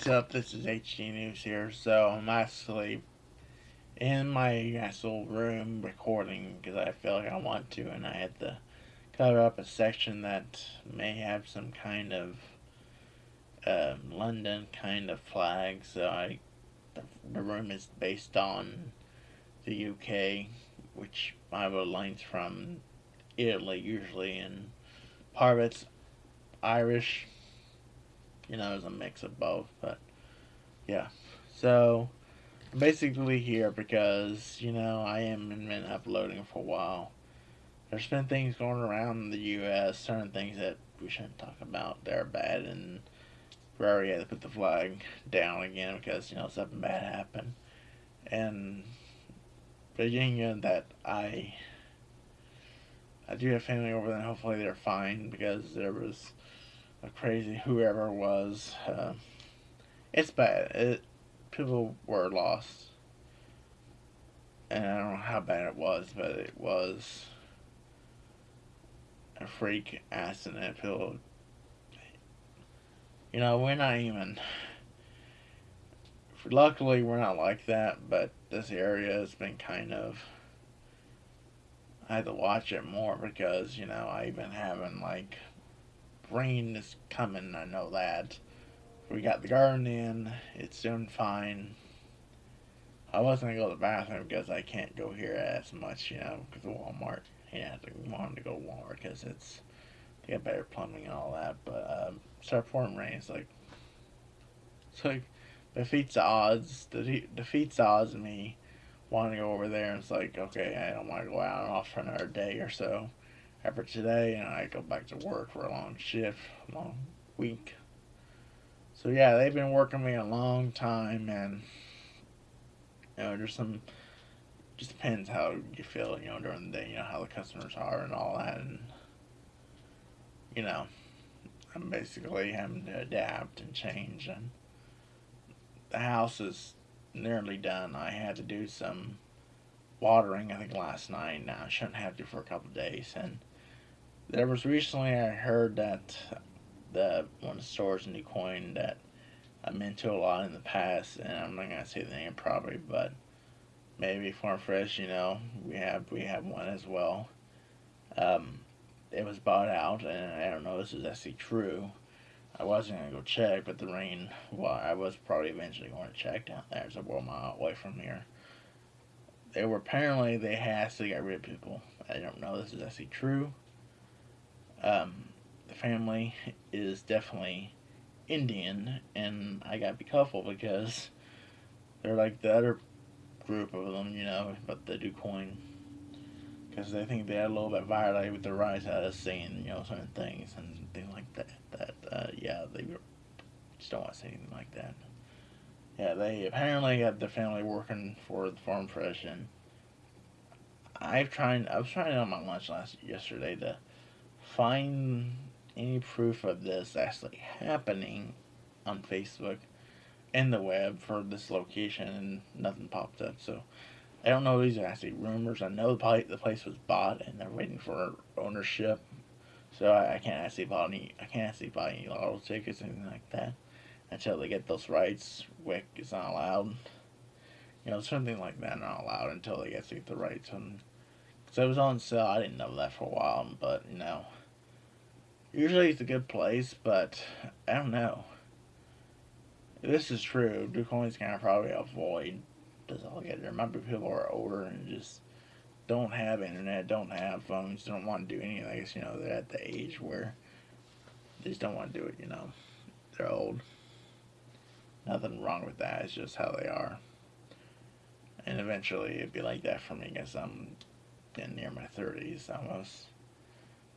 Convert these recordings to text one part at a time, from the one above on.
What's up? This is HG News here. So I'm actually in my actual room recording because I feel like I want to, and I had to cover up a section that may have some kind of um, London kind of flag. So I, the, the room is based on the UK, which I have lines from Italy usually, and part of it's Irish you know, it's a mix of both, but yeah. So I'm basically here because, you know, I am been uploading for a while. There's been things going around the US, certain things that we shouldn't talk about. They're bad and Ferrari had to put the flag down again because, you know, something bad happened. And Virginia that I I do have family over there hopefully they're fine because there was crazy whoever was. Uh, it's bad. It people were lost, and I don't know how bad it was, but it was a freak accident. People, you know, we're not even. Luckily, we're not like that, but this area has been kind of. I had to watch it more because you know I've been having like rain is coming, I know that. We got the garden in, it's doing fine. I was gonna go to the bathroom because I can't go here as much, you know, because of Walmart. Yeah, I wanted to go to Walmart because it's they got better plumbing and all that. But um, start pouring rain. It's like it's like defeats the odds. The defeats the odds of me wanting to go over there. And it's like okay, I don't want to go out off for another day or so after today, and I go back to work for a long shift, long week. So yeah, they've been working me a long time, and you know, there's some. Just depends how you feel, you know, during the day, you know, how the customers are and all that, and you know, I'm basically having to adapt and change, and the house is nearly done. I had to do some watering, I think last night. Now I shouldn't have to for a couple days, and there was recently I heard that the one of the stores in DuQuoin that I've been to a lot in the past, and I'm not gonna say the name probably, but maybe Farm Fresh, you know, we have we have one as well. Um, it was bought out, and I don't know if this is actually true. I wasn't gonna go check, but the rain. Well, I was probably eventually going to check down there. It's a well mile away from here. They were apparently they had to get rid of people. I don't know if this is actually true um, the family is definitely Indian, and I gotta be careful because they're like the other group of them, you know, but they do coin. Because they think they're a little bit violated with the rise out of saying, you know, certain things and things like that. That, uh, yeah, they just don't want to say anything like that. Yeah, they apparently got the family working for the Farm Fresh, and I've tried, I was trying on my lunch last yesterday to find any proof of this actually happening on Facebook and the web for this location and nothing popped up. So I don't know these are actually rumors. I know the, the place was bought and they're waiting for ownership. So I, I can't actually buy any I can't actually buy any lotto tickets or anything like that until they get those rights. WIC is not allowed. You know, something like that not allowed until they get the rights. And so it was on sale. I didn't know that for a while, but you know. Usually it's a good place, but I don't know. If this is true, DuQuoin's gonna probably avoid this all get there. Maybe people are older and just don't have internet, don't have phones, don't want to do anything. I guess, you know, they're at the age where they just don't want to do it, you know. They're old. Nothing wrong with that, it's just how they are. And eventually it'd be like that for me because I'm getting near my 30s almost.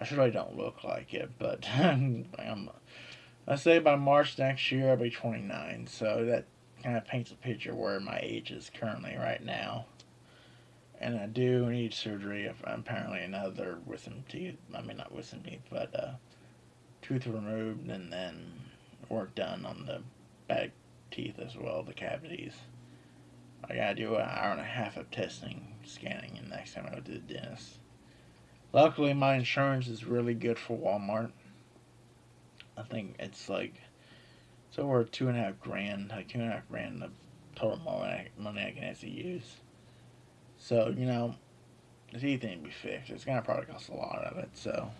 I surely don't look like it, but I'm, I say by March next year I'll be 29, so that kind of paints a picture where my age is currently right now. And I do need surgery if apparently another with wisdom teeth, I mean not with wisdom teeth, but uh, tooth removed and then work done on the back teeth as well, the cavities. I gotta do an hour and a half of testing, scanning, and next time I go to the dentist. Luckily, my insurance is really good for Walmart. I think it's like It's over two and a half grand, like two and a half grand the total money, money I can actually use. So, you know, teeth need to be fixed. It's gonna probably cost a lot of it, so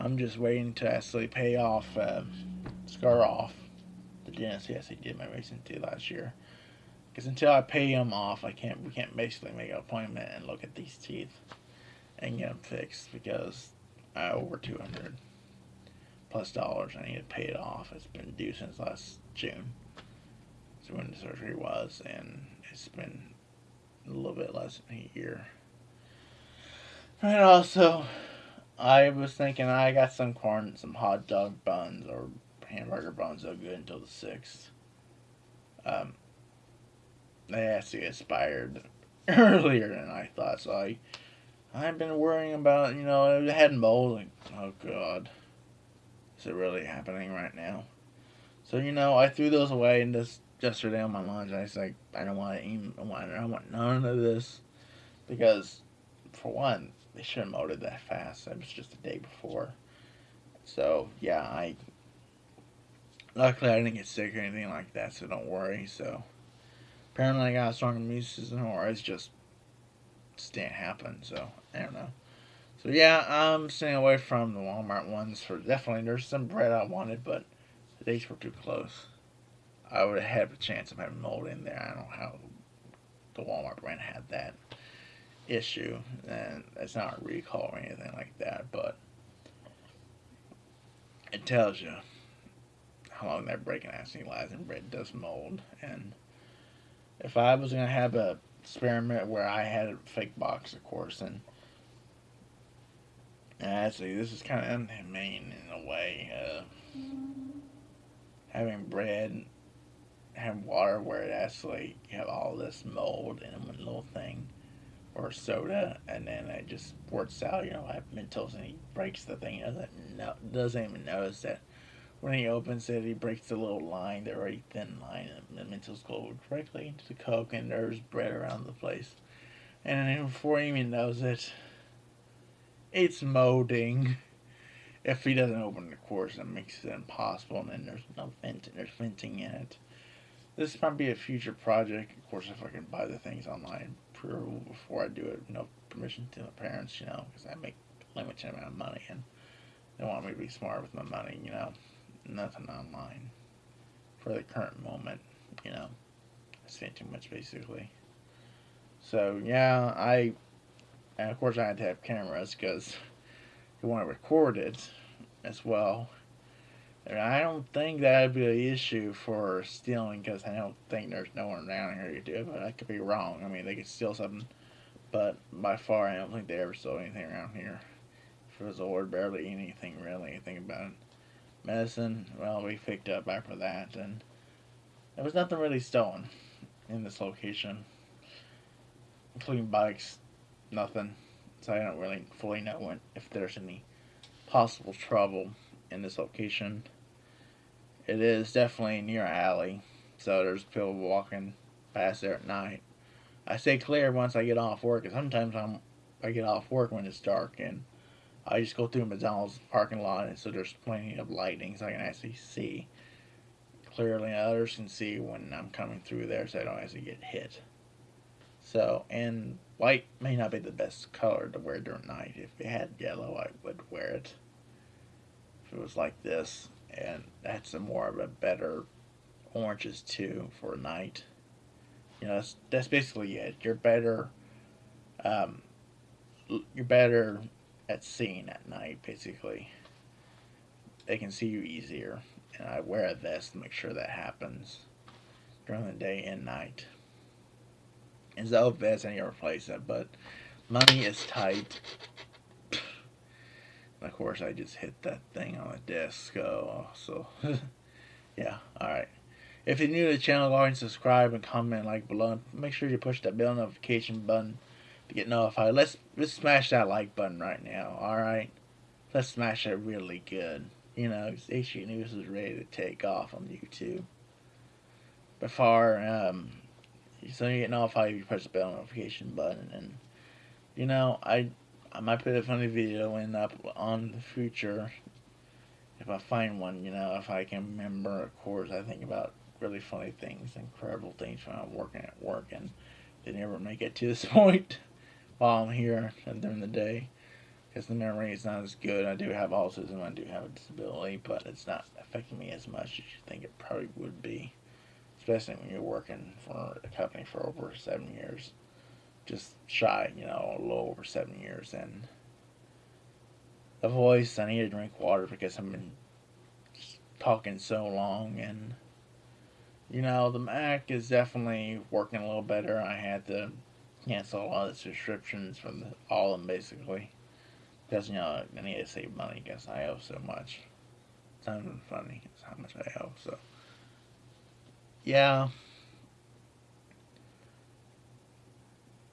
I'm just waiting to actually pay off, uh, scar off the dentist he did my recent teeth last year. Because until I pay him off, I can't. We can't basically make an appointment and look at these teeth and get them fixed because I owe over two hundred plus dollars. I need to pay it off. It's been due since last June. So when the surgery was, and it's been a little bit less than a year. And also, I was thinking I got some corn, some hot dog buns or hamburger buns are good until the sixth. Um, they actually expired earlier than I thought, so I I've been worrying about you know had mold. Like, oh god, is it really happening right now? So you know I threw those away and just yesterday on my lunch I was like I don't want to even I want I want none of this because for one they shouldn't have that fast. It was just the day before. So yeah I luckily I didn't get sick or anything like that, so don't worry. So apparently I got a strong immune system, or it's just just didn't happen. So I don't know. So yeah, I'm staying away from the Walmart ones for definitely. There's some bread I wanted, but the dates were too close. I would have had a chance of having mold in there. I don't know how the Walmart brand had that issue, and it's not a recall or anything like that, but it tells you how long that breaking in bread does mold. And if I was gonna have a experiment where I had a fake box, of course, and actually this is kind of inhumane in a way. Uh, having bread, have water where it actually you have all this mold in one little thing, or soda, and then it just squirts out. You know, I have Mentos, and he breaks the thing. Doesn't doesn't even notice that when he opens it, he breaks the little line, the very thin line, and the Mentos go directly into the Coke, and there's bread around the place. And before he even knows it, it's molding. If he doesn't open the course, it makes it impossible, and then there's no vent, there's venting in it. This might be a future project, of course, if I can buy the things online before I do it, no permission to my parents, you know, because I make a limited amount of money, and they want me to be smart with my money, you know nothing online for the current moment, you know. I spent too much basically. So yeah, I and of course I had to have cameras because you want to record it as well. And I don't think that'd be an issue for stealing because I don't think there's no one around here to do it, but I could be wrong. I mean, they could steal something, but by far I don't think they ever stole anything around here. If it was barely anything really, think about it medicine, well, we picked up after that, and there was nothing really stolen in this location, including bikes, nothing. So I don't really fully know when, if there's any possible trouble in this location. It is definitely near an alley, so there's people walking past there at night. I stay clear once I get off work, sometimes I'm I get off work when it's dark, and I just go through McDonald's parking lot, and so there's plenty of lighting, so I can actually see clearly. Others can see when I'm coming through there, so I don't actually get hit. So, and white may not be the best color to wear during night. If it had yellow, I would wear it. If it was like this, and that's a more of a better oranges too for night. You know, that's, that's basically it. You're better. Um, you're better at seeing at night, basically. They can see you easier. And I wear a vest to make sure that happens during the day and night. And so I need to replace it, but money is tight. And of course, I just hit that thing on the desk. Oh, so, yeah, alright. If you're new to the channel, go ahead and subscribe and comment like below. Make sure you push that bell notification button get notified. Let's let's smash that like button right now. All right, let's smash it really good. You know, HG News is ready to take off on YouTube. Before um, so you get notified if you press the bell notification button, and you know I I might put a funny video in up on the future. if I find one, you know, if I can remember, of course, I think about really funny things, incredible things when I'm working at work, and they never make it to this point while I'm here and during the day. Because the memory is not as good. I do have autism, I do have a disability, but it's not affecting me as much as you think it probably would be. Especially when you're working for a company for over seven years. Just shy, you know, a little over seven years. And the voice, I need to drink water because I've been talking so long and you know the Mac is definitely working a little better. I had to cancel all the subscriptions from all of them basically because you know I need to save money because I owe so much. It's not even funny. It's how much I owe. So yeah.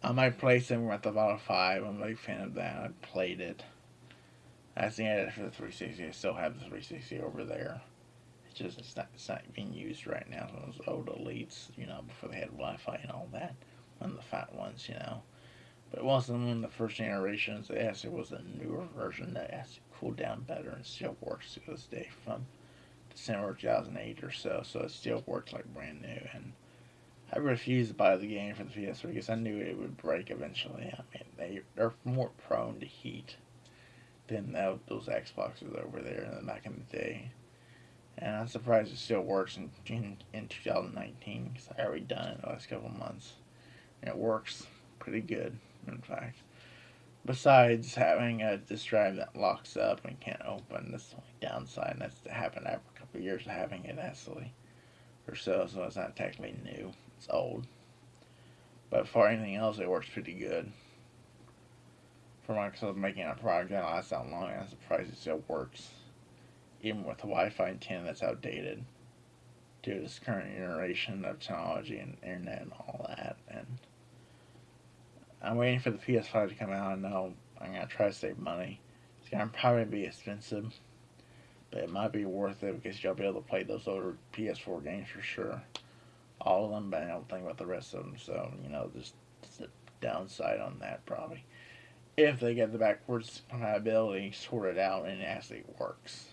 I might play some Grand Theft Auto 5. I'm a big fan of that. I played it. I think it for the 360. I still have the 360 over there. It's just it's not it's not being used right now. Those old elites, you know, before they had Wi-Fi and all that, of the fat ones, you know. But it wasn't one of the first generations. It actually was a newer version that actually cooled down better and still works to this day from December 2008 or so. So it still works like brand new. And I refused to buy the game for the PS3 because I knew it would break eventually. I mean, they, they're more prone to heat than those Xboxes over there back in the day. And I'm surprised it still works in, in, in 2019 because I already done it the last couple months. It works pretty good, in fact. Besides having a disk drive that locks up and can't open, that's the only downside. And that's happened after a couple of years of having it, actually. Or so, so it's not technically new. It's old. But for anything else, it works pretty good. For Microsoft making a product that lasts that long, I'm surprised it still works even with Wi-Fi 10 that's outdated due to this current generation of technology and internet and all that. And I'm waiting for the PS5 to come out. I know I'm gonna try to save money. It's gonna probably be expensive, but it might be worth it because you'll be able to play those older PS4 games for sure. All of them, but I don't think about the rest of them. So you know, just, a downside on that probably. If they get the backwards compatibility sorted out and it actually works.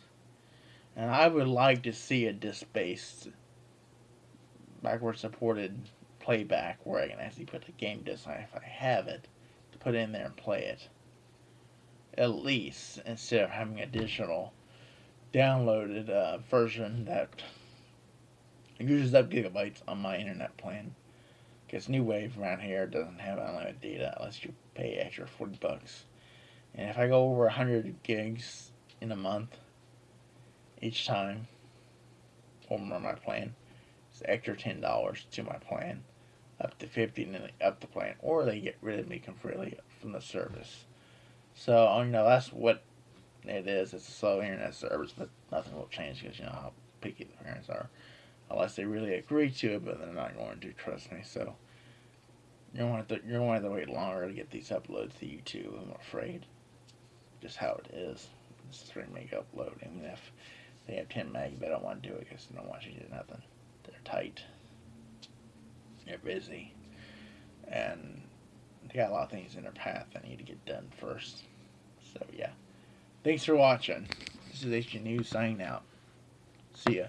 And I would like to see a disc-based, backward supported playback where I can actually put the game disc if I have it to put in there and play it. At least instead of having a digital downloaded uh, version that uses up gigabytes on my internet plan. Because New Wave around here doesn't have unlimited data unless you pay extra 40 bucks. And if I go over 100 gigs in a month, each time over my plan. It's extra ten dollars to my plan, up to fifty and then up the plan, or they get rid of me completely from the service. So you know that's what it is. It's a slow internet service, but nothing will change because you know how picky the parents are, unless they really agree to it. But they're not going to. Trust me. So you're going to you're going to have to wait longer to get these uploads to YouTube. I'm afraid. Just how it is. It's three meg upload, even if they have 10 meg, they don't want to do it because they don't want you to do nothing. They're tight. They're busy. And they got a lot of things in their path that need to get done first. So, yeah. Thanks for watching. This is HG News signing out. See ya.